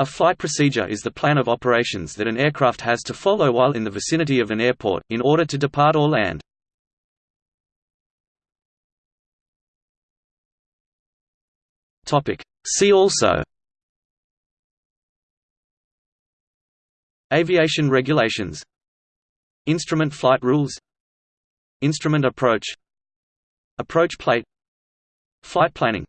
A flight procedure is the plan of operations that an aircraft has to follow while in the vicinity of an airport, in order to depart or land. See also. Aviation regulations. Instrument flight rules. Instrument approach. Approach plate. Flight planning.